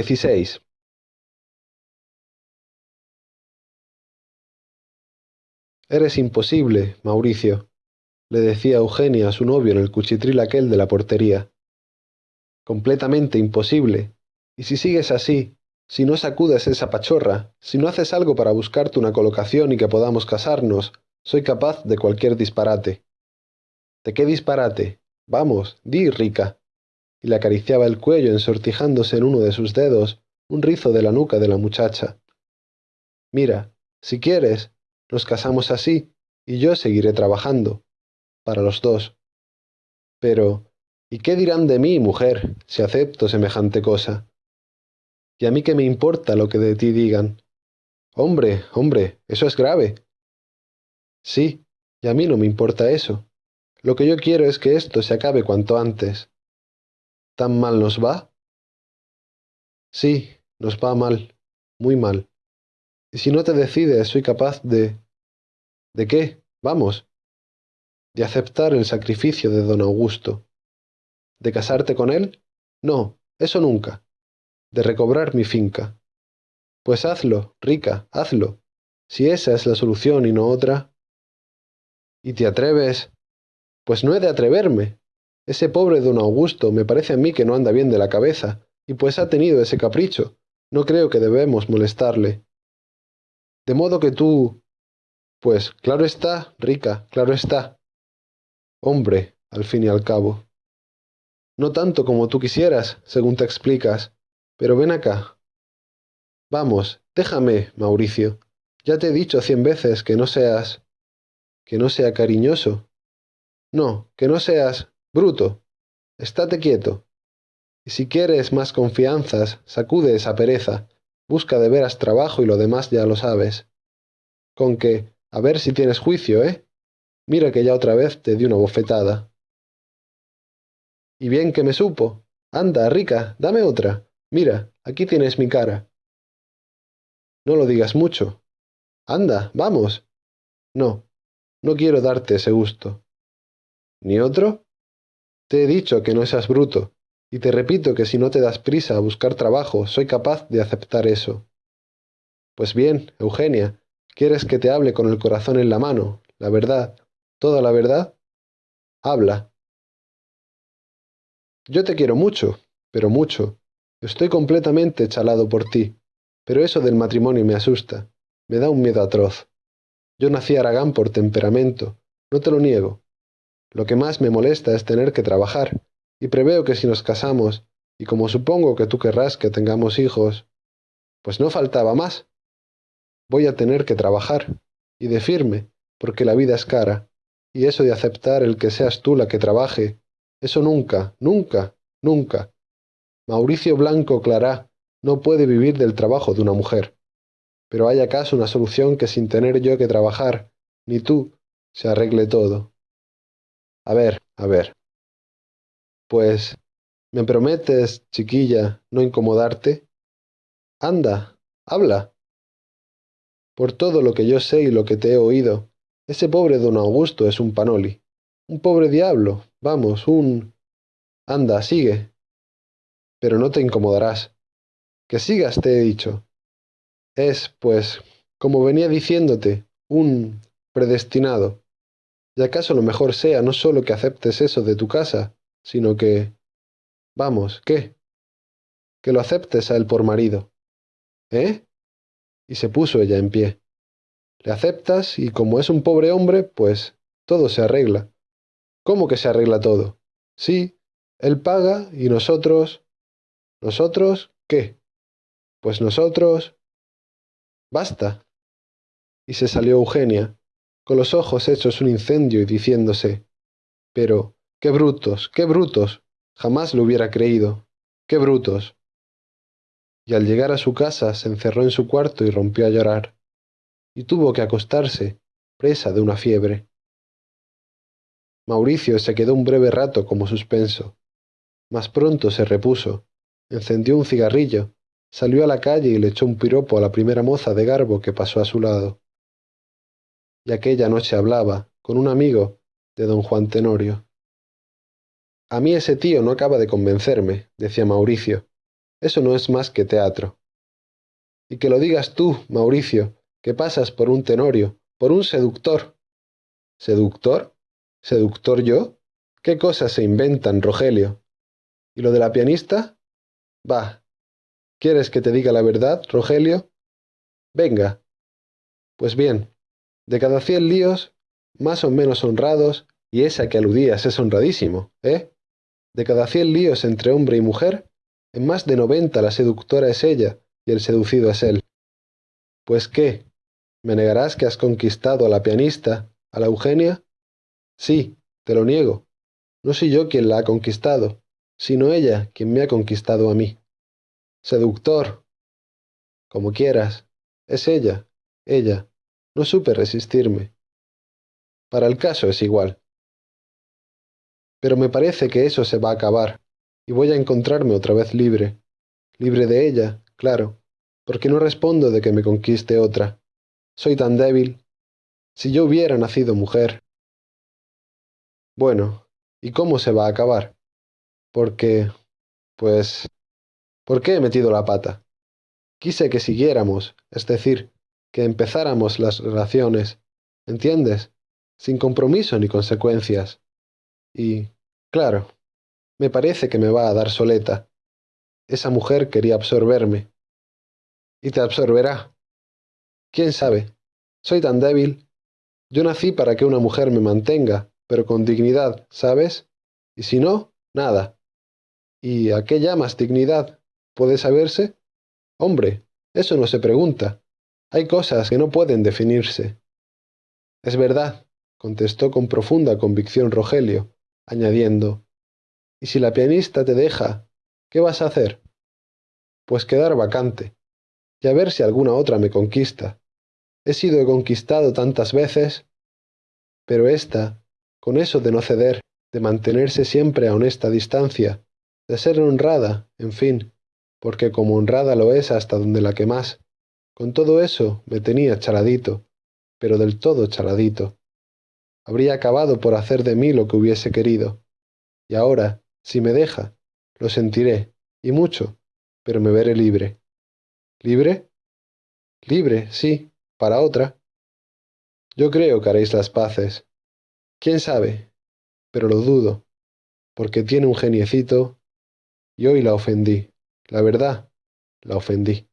XVI. Eres imposible, Mauricio, le decía Eugenia a su novio en el cuchitril aquel de la portería. Completamente imposible. Y si sigues así, si no sacudes esa pachorra, si no haces algo para buscarte una colocación y que podamos casarnos, soy capaz de cualquier disparate. ¿De qué disparate? Vamos, di, rica. Y le acariciaba el cuello ensortijándose en uno de sus dedos un rizo de la nuca de la muchacha. Mira, si quieres, nos casamos así, y yo seguiré trabajando. Para los dos. Pero, ¿y qué dirán de mí, mujer, si acepto semejante cosa? ¿Y a mí qué me importa lo que de ti digan? Hombre, hombre, eso es grave. Sí, y a mí no me importa eso. Lo que yo quiero es que esto se acabe cuanto antes. ¿Tan mal nos va? Sí, nos va mal, muy mal. Y si no te decides, soy capaz de... ¿De qué? Vamos. De aceptar el sacrificio de don Augusto. ¿De casarte con él? No, eso nunca. De recobrar mi finca. Pues hazlo, rica, hazlo. Si esa es la solución y no otra. ¿Y te atreves? Pues no he de atreverme. Ese pobre don Augusto me parece a mí que no anda bien de la cabeza, y pues ha tenido ese capricho. No creo que debemos molestarle. De modo que tú... Pues claro está, rica, claro está. Hombre, al fin y al cabo. No tanto como tú quisieras, según te explicas, pero ven acá. Vamos, déjame, Mauricio. Ya te he dicho cien veces que no seas que no sea cariñoso. No, que no seas bruto. Estate quieto. Y si quieres más confianzas, sacude esa pereza, busca de veras trabajo y lo demás ya lo sabes. Con que, a ver si tienes juicio, ¿eh? Mira que ya otra vez te di una bofetada. Y bien que me supo. Anda, rica, dame otra. Mira, aquí tienes mi cara. No lo digas mucho. Anda, vamos. No, no quiero darte ese gusto. ¿Ni otro? Te he dicho que no seas bruto, y te repito que si no te das prisa a buscar trabajo, soy capaz de aceptar eso. Pues bien, Eugenia, ¿quieres que te hable con el corazón en la mano, la verdad, toda la verdad? Habla. Yo te quiero mucho, pero mucho. Estoy completamente chalado por ti, pero eso del matrimonio me asusta, me da un miedo atroz. Yo nací Aragán por temperamento, no te lo niego. Lo que más me molesta es tener que trabajar, y preveo que si nos casamos, y como supongo que tú querrás que tengamos hijos, pues no faltaba más. Voy a tener que trabajar, y de firme, porque la vida es cara, y eso de aceptar el que seas tú la que trabaje, eso nunca, nunca, nunca. Mauricio Blanco Clará no puede vivir del trabajo de una mujer. Pero ¿hay acaso una solución que sin tener yo que trabajar, ni tú, se arregle todo? A ver, a ver. Pues, ¿me prometes, chiquilla, no incomodarte? Anda, habla. Por todo lo que yo sé y lo que te he oído, ese pobre don Augusto es un panoli. Un pobre diablo, vamos, un... Anda, sigue. Pero no te incomodarás. Que sigas, te he dicho. Es, pues, como venía diciéndote, un predestinado. Y acaso lo mejor sea no solo que aceptes eso de tu casa, sino que... Vamos, ¿qué? Que lo aceptes a él por marido. ¿Eh? Y se puso ella en pie. Le aceptas y como es un pobre hombre, pues todo se arregla. ¿Cómo que se arregla todo? Sí, él paga y nosotros... ¿Nosotros qué? Pues nosotros... Basta. Y se salió Eugenia, los ojos hechos un incendio y diciéndose, Pero, qué brutos, qué brutos. Jamás lo hubiera creído. Qué brutos. Y al llegar a su casa se encerró en su cuarto y rompió a llorar. Y tuvo que acostarse, presa de una fiebre. Mauricio se quedó un breve rato como suspenso, mas pronto se repuso, encendió un cigarrillo Salió a la calle y le echó un piropo a la primera moza de garbo que pasó a su lado. Y aquella noche hablaba, con un amigo, de don Juan Tenorio. A mí ese tío no acaba de convencerme, decía Mauricio. Eso no es más que teatro. Y que lo digas tú, Mauricio, que pasas por un tenorio, por un seductor. ¿Seductor? ¿Seductor yo? ¿Qué cosas se inventan, Rogelio? ¿Y lo de la pianista? Va. ¿Quieres que te diga la verdad, Rogelio? Venga. Pues bien, de cada cien líos, más o menos honrados, y esa que aludías es honradísimo, ¿eh? De cada cien líos entre hombre y mujer, en más de noventa la seductora es ella y el seducido es él. Pues qué, ¿me negarás que has conquistado a la pianista, a la Eugenia? Sí, te lo niego. No soy yo quien la ha conquistado, sino ella quien me ha conquistado a mí. Seductor. Como quieras. Es ella, ella. No supe resistirme. Para el caso es igual. Pero me parece que eso se va a acabar, y voy a encontrarme otra vez libre. Libre de ella, claro, porque no respondo de que me conquiste otra. Soy tan débil. Si yo hubiera nacido mujer. Bueno, ¿y cómo se va a acabar? Porque... pues... ¿Por qué he metido la pata? Quise que siguiéramos, es decir, que empezáramos las relaciones, ¿entiendes? Sin compromiso ni consecuencias. Y, claro, me parece que me va a dar soleta. Esa mujer quería absorberme. Y te absorberá. ¿Quién sabe? Soy tan débil. Yo nací para que una mujer me mantenga, pero con dignidad, ¿sabes? Y si no, nada. ¿Y a qué llamas dignidad? ¿Puede saberse? Hombre, eso no se pregunta. Hay cosas que no pueden definirse. Es verdad, contestó con profunda convicción Rogelio, añadiendo, ¿y si la pianista te deja, qué vas a hacer? Pues quedar vacante, y a ver si alguna otra me conquista. He sido conquistado tantas veces, pero esta, con eso de no ceder, de mantenerse siempre a honesta distancia, de ser honrada, en fin, porque como honrada lo es hasta donde la que más, con todo eso me tenía chaladito, pero del todo chaladito habría acabado por hacer de mí lo que hubiese querido. Y ahora, si me deja, lo sentiré, y mucho, pero me veré libre. ¿Libre? Libre, sí, para otra. Yo creo que haréis las paces. ¿Quién sabe? Pero lo dudo, porque tiene un geniecito, y hoy la ofendí. La verdad, la ofendí.